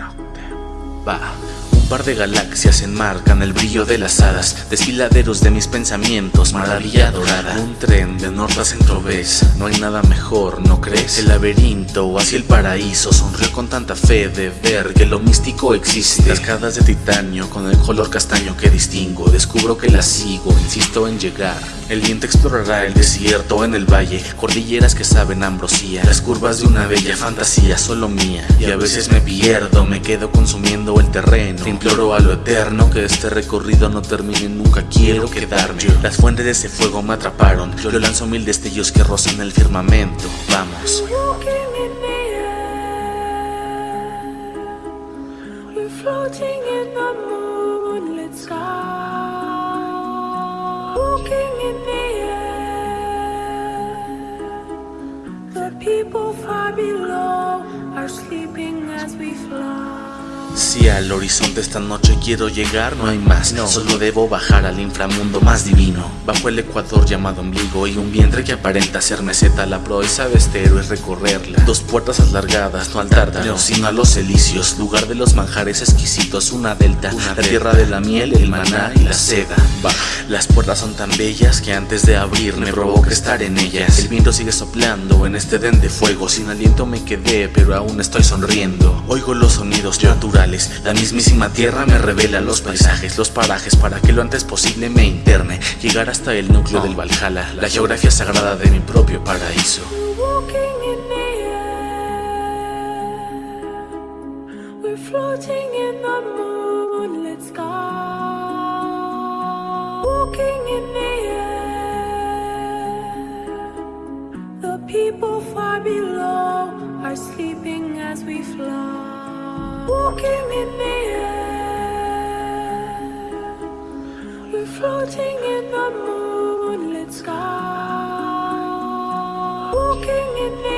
ណោះតែបាទ par de galaxias enmarcan el brillo de las hadas Desfiladeros de mis pensamientos, maravilla dorada. Un tren de norte a centro ves, no hay nada mejor, ¿no crees? El laberinto hacia el paraíso sonrió con tanta fe de ver que lo místico existe. Cascadas de titanio con el color castaño que distingo Descubro que las sigo, insisto en llegar. El viento explorará el desierto en el valle Cordilleras que saben ambrosía Las curvas de una bella fantasía solo mía Y a veces me pierdo, me quedo consumiendo el terreno imploro a lo eterno que este recorrido no termine nunca Quiero quedarme. Las fuentes de ese fuego me atraparon. Yo lanzo mil destellos que rozan el firmamento. Vamos. People far below are sleeping as we fly si al horizonte esta noche quiero llegar, no hay más. No. Solo debo bajar al inframundo más divino. Bajo el ecuador llamado ombligo y un vientre que aparenta ser meseta. La proeza de este héroe es recorrerla. Dos puertas alargadas, no al tártaro, sino a los elicios Lugar de los manjares exquisitos, una delta. La tierra de la miel, el maná y la seda. Va. Las puertas son tan bellas que antes de abrir me provoca estar en ellas. El viento sigue soplando en este den de fuego. Sin aliento me quedé, pero aún estoy sonriendo. Oigo los sonidos naturales la mismísima tierra me revela los paisajes, los parajes Para que lo antes posible me interne. Llegar hasta el núcleo del Valhalla La geografía sagrada de mi propio paraíso. Floating in the Walking in the air. The people far below are sleeping as we fly floating in the moonlit sky. Walking in the